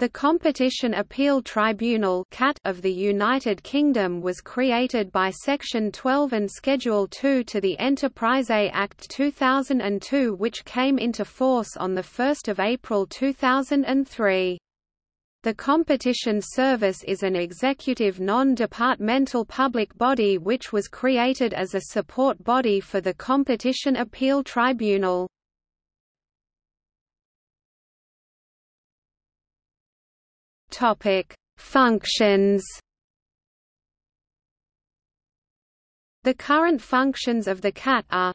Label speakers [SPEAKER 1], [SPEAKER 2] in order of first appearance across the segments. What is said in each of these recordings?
[SPEAKER 1] The Competition Appeal Tribunal of the United Kingdom was created by Section 12 and Schedule 2 to the Enterprise Act 2002 which came into force on 1 April 2003. The Competition Service is an executive non-departmental public body which was created as a support body for the Competition Appeal Tribunal. Topic: Functions. The current functions of the CAT are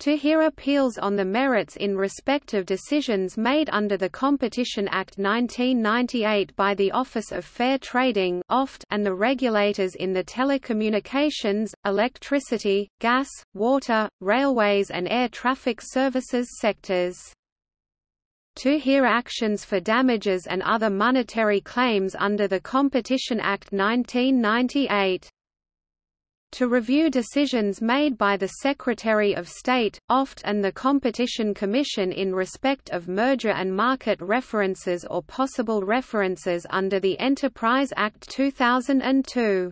[SPEAKER 1] to hear appeals on the merits in respect of decisions made under the Competition Act 1998 by the Office of Fair Trading and the regulators in the telecommunications, electricity, gas, water, railways and air traffic services sectors to hear actions for damages and other monetary claims under the Competition Act 1998 to review decisions made by the Secretary of State, OFT and the Competition Commission in respect of merger and market references or possible references under the Enterprise Act 2002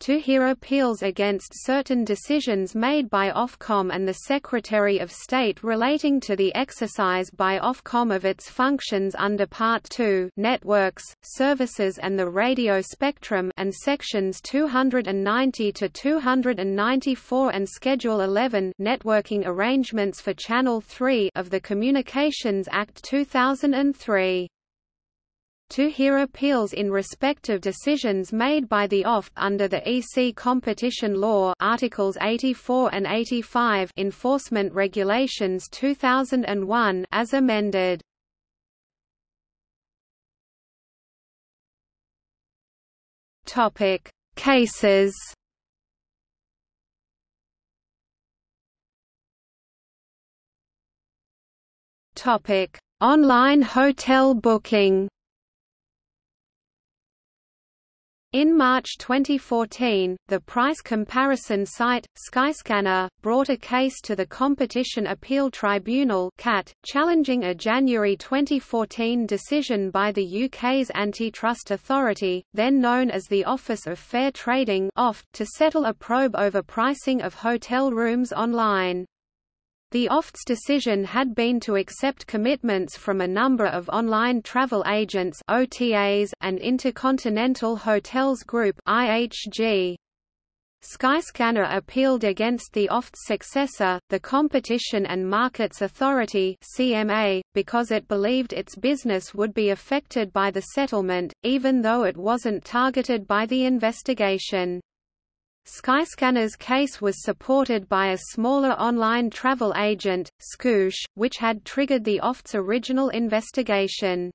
[SPEAKER 1] to hear appeals against certain decisions made by Ofcom and the Secretary of State relating to the exercise by Ofcom of its functions under Part 2 Networks, Services and the Radio Spectrum and Sections 290 to 294 and Schedule 11 Networking Arrangements for Channel 3 of the Communications Act 2003 to hear appeals in respect of decisions made by the OFT under the EC Competition Law Articles 84 and 85 Enforcement Regulations 2001 as amended. Topic: Cases. Topic: Online hotel booking. In March 2014, the price comparison site, Skyscanner, brought a case to the Competition Appeal Tribunal CAT, challenging a January 2014 decision by the UK's antitrust authority, then known as the Office of Fair Trading to settle a probe over pricing of hotel rooms online. The OFT's decision had been to accept commitments from a number of online travel agents OTAs and Intercontinental Hotels Group IHG. Skyscanner appealed against the OFT's successor, the Competition and Markets Authority CMA, because it believed its business would be affected by the settlement, even though it wasn't targeted by the investigation. Skyscanner's case was supported by a smaller online travel agent, Skoosh, which had triggered the OFT's original investigation.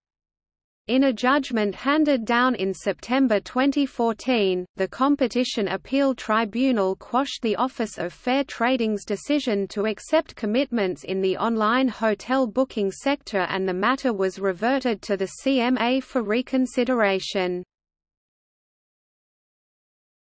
[SPEAKER 1] In a judgment handed down in September 2014, the Competition Appeal Tribunal quashed the Office of Fair Trading's decision to accept commitments in the online hotel booking sector and the matter was reverted to the CMA for reconsideration.